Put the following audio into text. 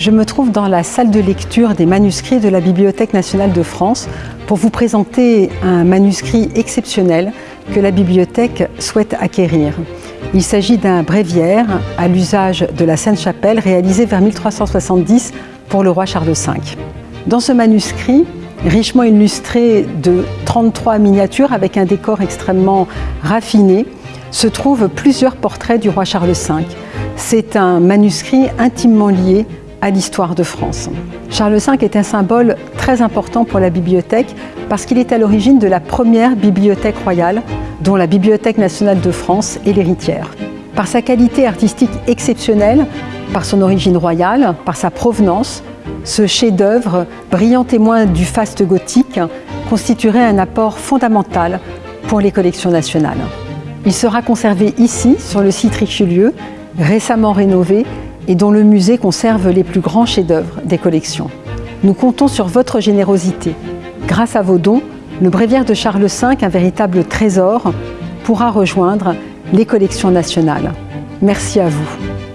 Je me trouve dans la salle de lecture des manuscrits de la Bibliothèque nationale de France pour vous présenter un manuscrit exceptionnel que la bibliothèque souhaite acquérir. Il s'agit d'un bréviaire à l'usage de la Sainte-Chapelle réalisé vers 1370 pour le roi Charles V. Dans ce manuscrit, richement illustré de 33 miniatures avec un décor extrêmement raffiné, se trouvent plusieurs portraits du roi Charles V. C'est un manuscrit intimement lié à l'histoire de France. Charles V est un symbole très important pour la bibliothèque parce qu'il est à l'origine de la première bibliothèque royale dont la Bibliothèque nationale de France est l'héritière. Par sa qualité artistique exceptionnelle, par son origine royale, par sa provenance, ce chef-d'œuvre, brillant témoin du faste gothique, constituerait un apport fondamental pour les collections nationales. Il sera conservé ici, sur le site Richelieu, récemment rénové et dont le musée conserve les plus grands chefs-d'œuvre des collections. Nous comptons sur votre générosité. Grâce à vos dons, le bréviaire de Charles V, un véritable trésor, pourra rejoindre les collections nationales. Merci à vous.